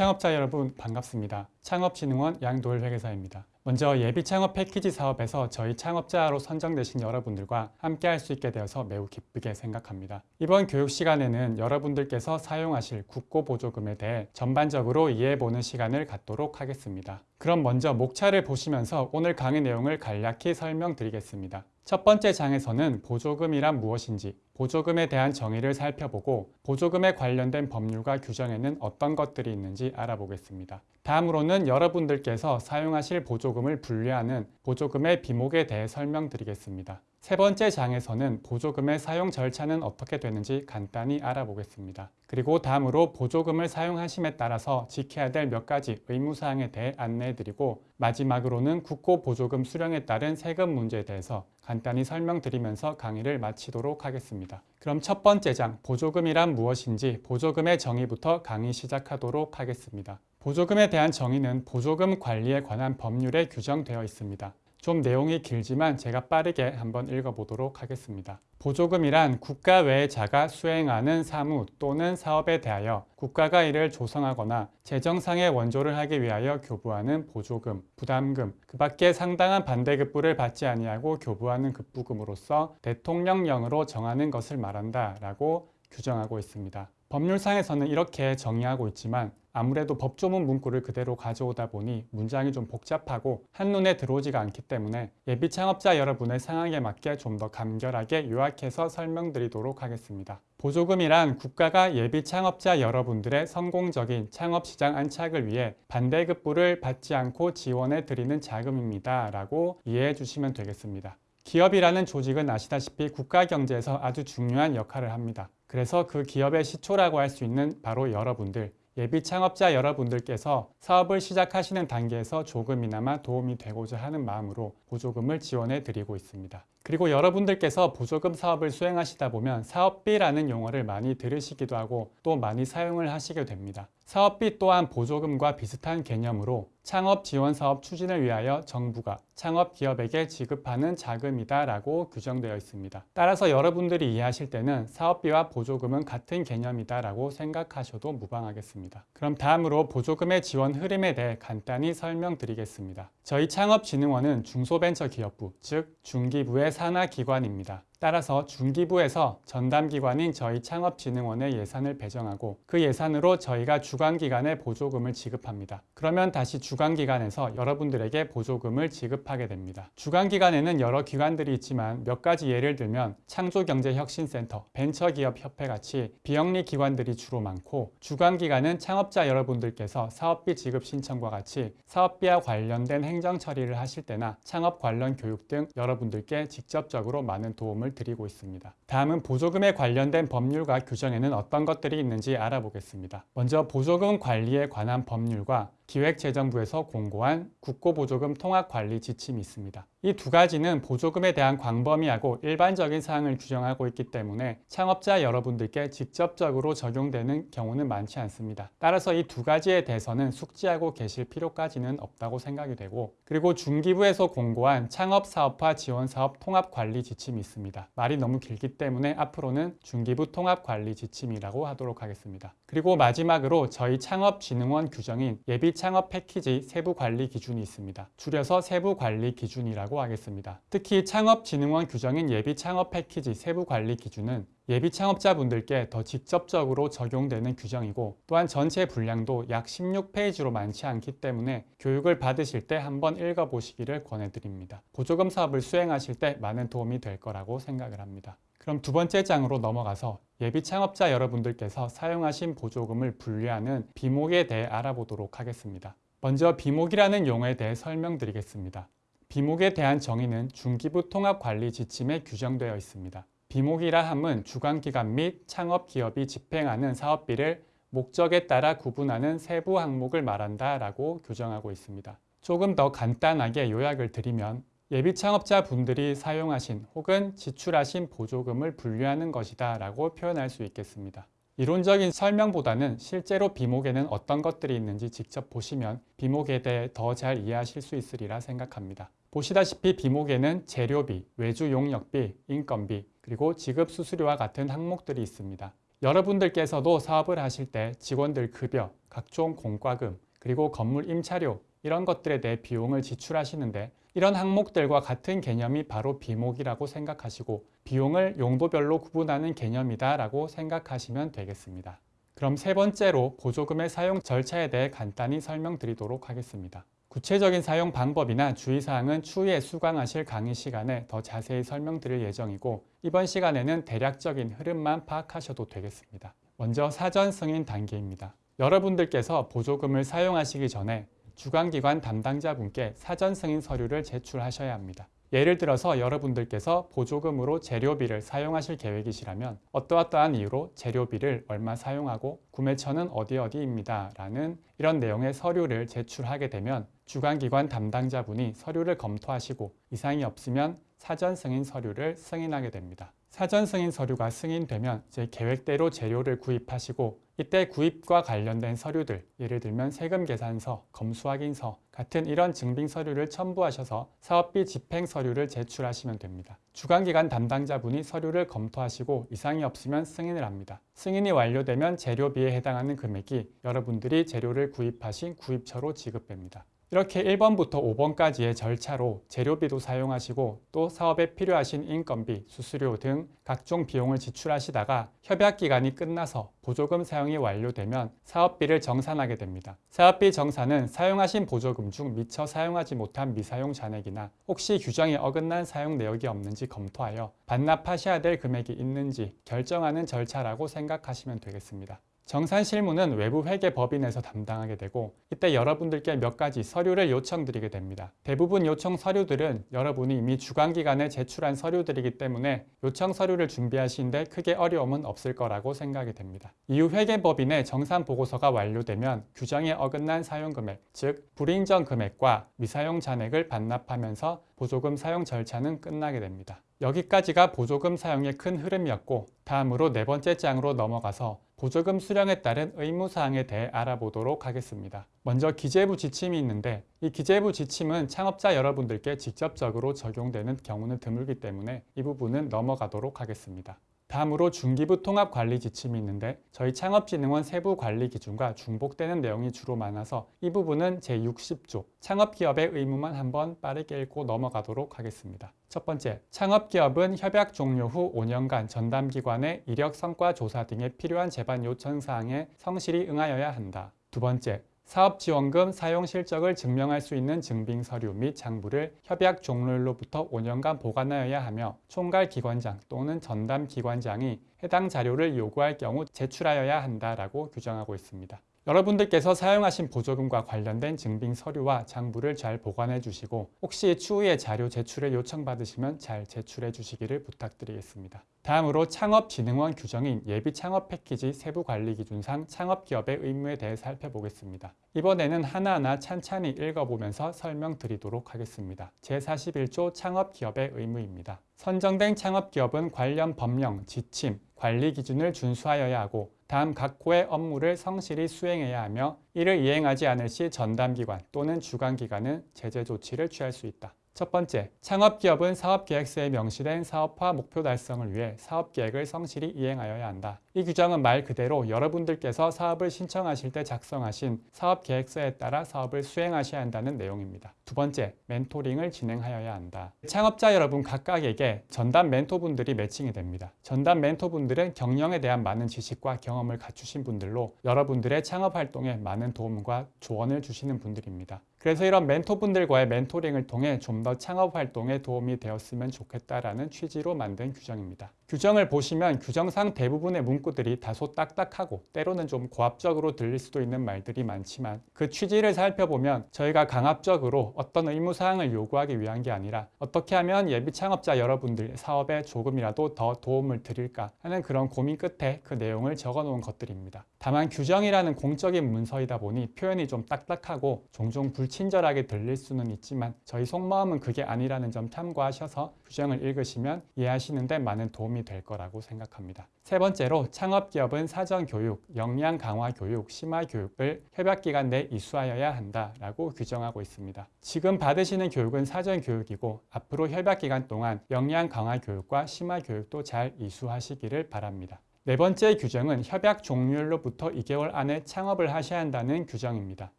예비창업자 여러분 반갑습니다. 창업진흥원 양도일 회계사입니다. 먼저 예비 창업 패키지 사업에서 저희 창업자로 선정되신 여러분들과 함께 할 수 있게 되어서 매우 기쁘게 생각합니다. 이번 교육 시간에는 여러분들께서 사용하실 국고보조금에 대해 전반적으로 이해해보는 시간을 갖도록 하겠습니다. 그럼 먼저 목차를 보시면서 오늘 강의 내용을 간략히 설명드리겠습니다. 첫 번째 장에서는 보조금이란 무엇인지, 보조금에 대한 정의를 살펴보고 보조금에 관련된 법률과 규정에는 어떤 것들이 있는지 알아보겠습니다. 다음으로는 여러분들께서 사용하실 보조금을 분류하는 보조금의 비목에 대해 설명드리겠습니다. 세 번째 장에서는 보조금의 사용 절차는 어떻게 되는지 간단히 알아보겠습니다. 그리고 다음으로 보조금을 사용하심에 따라서 지켜야 될 몇 가지 의무사항에 대해 안내해드리고 마지막으로는 국고보조금 수령에 따른 세금 문제에 대해서 간단히 설명드리면서 강의를 마치도록 하겠습니다. 그럼 첫 번째 장 보조금이란 무엇인지 보조금의 정의부터 강의 시작하도록 하겠습니다. 보조금에 대한 정의는 보조금 관리에 관한 법률에 규정되어 있습니다. 좀 내용이 길지만 제가 빠르게 한번 읽어보도록 하겠습니다. 보조금이란 국가 외의 자가 수행하는 사무 또는 사업에 대하여 국가가 이를 조성하거나 재정상의 원조를 하기 위하여 교부하는 보조금, 부담금, 그 밖에 상당한 반대급부를 받지 아니하고 교부하는 급부금으로서 대통령령으로 정하는 것을 말한다 라고 규정하고 있습니다. 법률상에서는 이렇게 정의하고 있지만 아무래도 법조문 문구를 그대로 가져오다 보니 문장이 좀 복잡하고 한눈에 들어오지가 않기 때문에 예비 창업자 여러분의 상황에 맞게 좀 더 간결하게 요약해서 설명드리도록 하겠습니다. 보조금이란 국가가 예비 창업자 여러분들의 성공적인 창업시장 안착을 위해 반대급부를 받지 않고 지원해 드리는 자금입니다. 라고 이해해 주시면 되겠습니다. 기업이라는 조직은 아시다시피 국가 경제에서 아주 중요한 역할을 합니다. 그래서 그 기업의 시초라고 할 수 있는 바로 여러분들, 예비 창업자 여러분들께서 사업을 시작하시는 단계에서 조금이나마 도움이 되고자 하는 마음으로 보조금을 지원해 드리고 있습니다. 그리고 여러분들께서 보조금 사업을 수행하시다 보면 사업비라는 용어를 많이 들으시기도 하고 또 많이 사용을 하시게 됩니다. 사업비 또한 보조금과 비슷한 개념으로 창업 지원 사업 추진을 위하여 정부가 창업 기업에게 지급하는 자금이다 라고 규정되어 있습니다. 따라서 여러분들이 이해하실 때는 사업비와 보조금은 같은 개념이다 라고 생각하셔도 무방하겠습니다. 그럼 다음으로 보조금의 지원 흐름에 대해 간단히 설명드리겠습니다. 저희 창업진흥원은 중소벤처기업부, 즉 중기부의 산하기관입니다. 따라서 중기부에서 전담기관인 저희 창업진흥원의 예산을 배정하고 그 예산으로 저희가 주관기관에 보조금을 지급합니다. 그러면 다시 주관기관에서 여러분들에게 보조금을 지급하게 됩니다. 주관기관에는 여러 기관들이 있지만 몇 가지 예를 들면 창조경제혁신센터, 벤처기업협회 같이 비영리 기관들이 주로 많고 주관기관은 창업자 여러분들께서 사업비 지급 신청과 같이 사업비와 관련된 행정 처리를 하실 때나 창업 관련 교육 등 여러분들께 직접적으로 많은 도움을 도움을 드리고 있습니다. 다음은 보조금에 관련된 법률과 규정에는 어떤 것들이 있는지 알아보겠습니다. 먼저 보조금 관리에 관한 법률과 기획재정부에서 공고한 국고보조금 통합관리 지침이 있습니다. 이 두 가지는 보조금에 대한 광범위하고 일반적인 사항을 규정하고 있기 때문에 창업자 여러분들께 직접적으로 적용되는 경우는 많지 않습니다. 따라서 이 두 가지에 대해서는 숙지하고 계실 필요까지는 없다고 생각이 되고 그리고 중기부에서 공고한 창업사업화 지원사업 통합관리 지침이 있습니다. 말이 너무 길기 때문에 앞으로는 중기부 통합관리 지침이라고 하도록 하겠습니다. 그리고 마지막으로 저희 창업진흥원 규정인 예비 창업 패키지 세부 관리 기준이 있습니다. 줄여서 세부 관리 기준이라고 하겠습니다. 특히 창업진흥원 규정인 예비 창업 패키지 세부 관리 기준은 예비 창업자분들께 더 직접적으로 적용되는 규정이고 또한 전체 분량도 약 16페이지로 많지 않기 때문에 교육을 받으실 때 한번 읽어보시기를 권해드립니다. 보조금 사업을 수행하실 때 많은 도움이 될 거라고 생각을 합니다. 그럼 두 번째 장으로 넘어가서 예비 창업자 여러분들께서 사용하신 보조금을 분류하는 비목에 대해 알아보도록 하겠습니다. 먼저 비목이라는 용어에 대해 설명드리겠습니다. 비목에 대한 정의는 중기부 통합관리 지침에 규정되어 있습니다. 비목이라 함은 주관기관 및 창업기업이 집행하는 사업비를 목적에 따라 구분하는 세부 항목을 말한다 라고 규정하고 있습니다. 조금 더 간단하게 요약을 드리면 예비 창업자 분들이 사용하신 혹은 지출하신 보조금을 분류하는 것이다 라고 표현할 수 있겠습니다. 이론적인 설명보다는 실제로 비목에는 어떤 것들이 있는지 직접 보시면 비목에 대해 더 잘 이해하실 수 있으리라 생각합니다. 보시다시피 비목에는 재료비, 외주 용역비, 인건비, 그리고 지급 수수료와 같은 항목들이 있습니다. 여러분들께서도 사업을 하실 때 직원들 급여, 각종 공과금, 그리고 건물 임차료 이런 것들에 대해 비용을 지출하시는데 이런 항목들과 같은 개념이 바로 비목이라고 생각하시고 비용을 용도별로 구분하는 개념이다 라고 생각하시면 되겠습니다. 그럼 세 번째로 보조금의 사용 절차에 대해 간단히 설명드리도록 하겠습니다. 구체적인 사용 방법이나 주의사항은 추후에 수강하실 강의 시간에 더 자세히 설명드릴 예정이고 이번 시간에는 대략적인 흐름만 파악하셔도 되겠습니다. 먼저 사전 승인 단계입니다. 여러분들께서 보조금을 사용하시기 전에 주관기관 담당자분께 사전 승인 서류를 제출하셔야 합니다. 예를 들어서 여러분들께서 보조금으로 재료비를 사용하실 계획이시라면 어떠어떠한 이유로 재료비를 얼마 사용하고 구매처는 어디 어디입니다 라는 이런 내용의 서류를 제출하게 되면 주관기관 담당자분이 서류를 검토하시고 이상이 없으면 사전 승인 서류를 승인하게 됩니다. 사전 승인 서류가 승인되면 제 계획대로 재료를 구입하시고 이때 구입과 관련된 서류들 예를 들면 세금 계산서, 검수 확인서 같은 이런 증빙 서류를 첨부하셔서 사업비 집행 서류를 제출하시면 됩니다. 주관기관 담당자분이 서류를 검토하시고 이상이 없으면 승인을 합니다. 승인이 완료되면 재료비에 해당하는 금액이 여러분들이 재료를 구입하신 구입처로 지급됩니다. 이렇게 1번부터 5번까지의 절차로 재료비도 사용하시고 또 사업에 필요하신 인건비, 수수료 등 각종 비용을 지출하시다가 협약기간이 끝나서 보조금 사용이 완료되면 사업비를 정산하게 됩니다. 사업비 정산은 사용하신 보조금 중 미처 사용하지 못한 미사용 잔액이나 혹시 규정에 어긋난 사용 내역이 없는지 검토하여 반납하셔야 될 금액이 있는지 결정하는 절차라고 생각하시면 되겠습니다. 정산 실무는 외부 회계 법인에서 담당하게 되고 이때 여러분들께 몇 가지 서류를 요청드리게 됩니다. 대부분 요청 서류들은 여러분이 이미 주관기관에 제출한 서류들이기 때문에 요청 서류를 준비하시는데 크게 어려움은 없을 거라고 생각이 됩니다. 이후 회계 법인의 정산 보고서가 완료되면 규정에 어긋난 사용금액, 즉 불인정 금액과 미사용 잔액을 반납하면서 보조금 사용 절차는 끝나게 됩니다. 여기까지가 보조금 사용의 큰 흐름이었고 다음으로 네 번째 장으로 넘어가서 보조금 수령에 따른 의무사항에 대해 알아보도록 하겠습니다. 먼저 기재부 지침이 있는데 이 기재부 지침은 창업자 여러분들께 직접적으로 적용되는 경우는 드물기 때문에 이 부분은 넘어가도록 하겠습니다. 다음으로 중기부 통합 관리 지침이 있는데 저희 창업진흥원 세부 관리 기준과 중복되는 내용이 주로 많아서 이 부분은 제60조 창업기업의 의무만 한번 빠르게 읽고 넘어가도록 하겠습니다. 첫 번째, 창업기업은 협약 종료 후 5년간 전담기관의 이력 성과 조사 등에 필요한 제반 요청 사항에 성실히 응하여야 한다. 두 번째, 사업지원금 사용 실적을 증명할 수 있는 증빙 서류 및 장부를 협약 종료일로부터 5년간 보관하여야 하며 총괄 기관장 또는 전담 기관장이 해당 자료를 요구할 경우 제출하여야 한다라고 규정하고 있습니다. 여러분들께서 사용하신 보조금과 관련된 증빙 서류와 장부를 잘 보관해 주시고 혹시 추후에 자료 제출을 요청받으시면 잘 제출해 주시기를 부탁드리겠습니다. 다음으로 창업진흥원 규정인 예비 창업 패키지 세부 관리 기준상 창업기업의 의무에 대해 살펴보겠습니다. 이번에는 하나하나 찬찬히 읽어보면서 설명드리도록 하겠습니다. 제41조 창업기업의 의무입니다. 선정된 창업기업은 관련 법령, 지침, 관리 기준을 준수하여야 하고 다음 각 호의 업무를 성실히 수행해야 하며 이를 이행하지 않을 시 전담기관 또는 주관기관은 제재 조치를 취할 수 있다. 첫 번째, 창업기업은 사업계획서에 명시된 사업화 목표 달성을 위해 사업계획을 성실히 이행하여야 한다. 이 규정은 말 그대로 여러분들께서 사업을 신청하실 때 작성하신 사업계획서에 따라 사업을 수행하셔야 한다는 내용입니다. 두 번째, 멘토링을 진행하여야 한다. 창업자 여러분 각각에게 전담 멘토분들이 매칭이 됩니다. 전담 멘토분들은 경영에 대한 많은 지식과 경험을 갖추신 분들로 여러분들의 창업 활동에 많은 도움과 조언을 주시는 분들입니다. 그래서 이런 멘토분들과의 멘토링을 통해 좀 더 창업 활동에 도움이 되었으면 좋겠다라는 취지로 만든 규정입니다. 규정을 보시면 규정상 대부분의 문구들이 다소 딱딱하고 때로는 좀 고압적으로 들릴 수도 있는 말들이 많지만 그 취지를 살펴보면 저희가 강압적으로 어떤 의무사항을 요구하기 위한 게 아니라 어떻게 하면 예비 창업자 여러분들 사업에 조금이라도 더 도움을 드릴까 하는 그런 고민 끝에 그 내용을 적어 놓은 것들입니다. 다만 규정이라는 공적인 문서이다 보니 표현이 좀 딱딱하고 종종 불친절하게 들릴 수는 있지만 저희 속마음은 그게 아니라는 점 참고하셔서 규정을 읽으시면 이해하시는데 많은 도움이 될 거라고 생각합니다. 세 번째로 창업기업은 사전교육, 역량 강화 교육, 심화 교육을 협약기간 내 이수하여야 한다라고 규정하고 있습니다. 지금 받으시는 교육은 사전교육이고 앞으로 협약기간 동안 역량 강화 교육과 심화 교육도 잘 이수하시기를 바랍니다. 네 번째 규정은 협약 종료일로부터 2개월 안에 창업을 하셔야 한다는 규정입니다.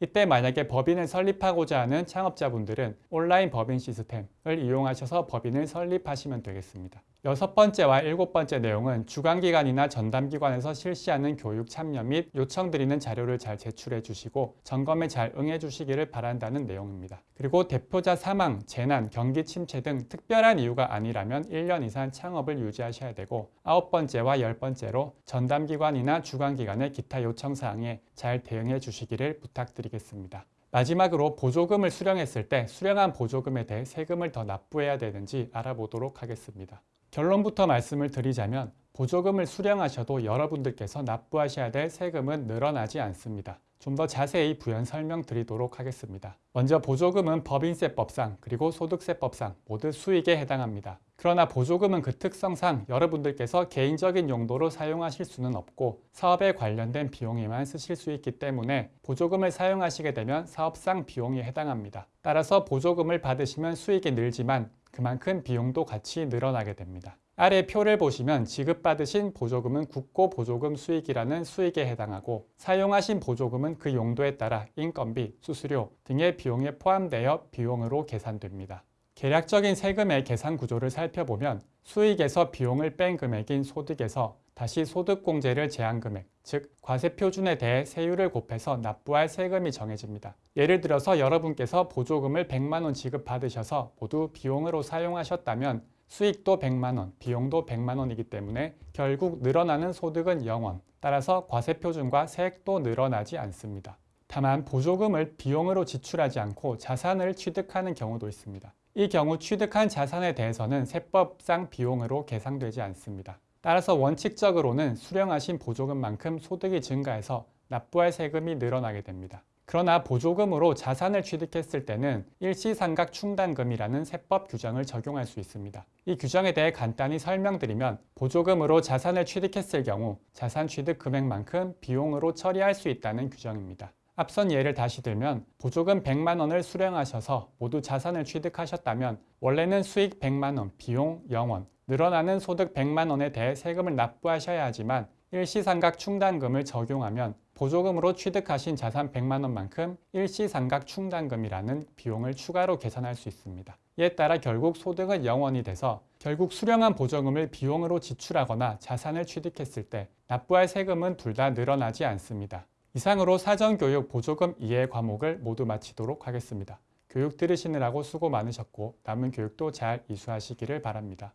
이때 만약에 법인을 설립하고자 하는 창업자분들은 온라인 법인 시스템을 이용하셔서 법인을 설립하시면 되겠습니다. 여섯 번째와 일곱 번째 내용은 주관기관이나 전담기관에서 실시하는 교육 참여 및 요청드리는 자료를 잘 제출해 주시고 점검에 잘 응해 주시기를 바란다는 내용입니다. 그리고 대표자 사망, 재난, 경기 침체 등 특별한 이유가 아니라면 1년 이상 창업을 유지하셔야 되고 아홉 번째와 열 번째 로 전담기관이나 주관기관의 기타 요청사항에 잘 대응해 주시기를 부탁드리겠습니다. 마지막으로 보조금을 수령했을 때 수령한 보조금에 대해 세금을 더 납부해야 되는지 알아보도록 하겠습니다. 결론부터 말씀을 드리자면 보조금을 수령하셔도 여러분들께서 납부하셔야 될 세금은 늘어나지 않습니다. 좀 더 자세히 부연 설명드리도록 하겠습니다. 먼저 보조금은 법인세법상 그리고 소득세법상 모두 수익에 해당합니다. 그러나 보조금은 그 특성상 여러분들께서 개인적인 용도로 사용하실 수는 없고 사업에 관련된 비용에만 쓰실 수 있기 때문에 보조금을 사용하시게 되면 사업상 비용이 해당합니다. 따라서 보조금을 받으시면 수익이 늘지만 그만큼 비용도 같이 늘어나게 됩니다. 아래 표를 보시면 지급받으신 보조금은 국고 보조금 수익이라는 수익에 해당하고 사용하신 보조금은 그 용도에 따라 인건비, 수수료 등의 비용에 포함되어 비용으로 계산됩니다. 계략적인 세금의 계산 구조를 살펴보면 수익에서 비용을 뺀 금액인 소득에서 다시 소득공제를 제한 금액, 즉 과세 표준에 대해 세율을 곱해서 납부할 세금이 정해집니다. 예를 들어서 여러분께서 보조금을 100만 원 지급받으셔서 모두 비용으로 사용하셨다면 수익도 100만 원, 비용도 100만 원이기 때문에 결국 늘어나는 소득은 0원, 따라서 과세 표준과 세액도 늘어나지 않습니다. 다만 보조금을 비용으로 지출하지 않고 자산을 취득하는 경우도 있습니다. 이 경우 취득한 자산에 대해서는 세법상 비용으로 계상되지 않습니다. 따라서 원칙적으로는 수령하신 보조금만큼 소득이 증가해서 납부할 세금이 늘어나게 됩니다. 그러나 보조금으로 자산을 취득했을 때는 일시상각 충당금이라는 세법 규정을 적용할 수 있습니다. 이 규정에 대해 간단히 설명드리면 보조금으로 자산을 취득했을 경우 자산 취득 금액만큼 비용으로 처리할 수 있다는 규정입니다. 앞선 예를 다시 들면 보조금 100만 원을 수령하셔서 모두 자산을 취득하셨다면 원래는 수익 100만 원, 비용 0원, 늘어나는 소득 100만 원에 대해 세금을 납부하셔야 하지만 일시상각 충당금을 적용하면 보조금으로 취득하신 자산 100만 원만큼 일시상각 충당금이라는 비용을 추가로 계산할 수 있습니다. 이에 따라 결국 소득은 0원이 돼서 결국 수령한 보조금을 비용으로 지출하거나 자산을 취득했을 때 납부할 세금은 둘 다 늘어나지 않습니다. 이상으로 사전교육 보조금 이해 과목을 모두 마치도록 하겠습니다. 교육 들으시느라고 수고 많으셨고 남은 교육도 잘 이수하시기를 바랍니다.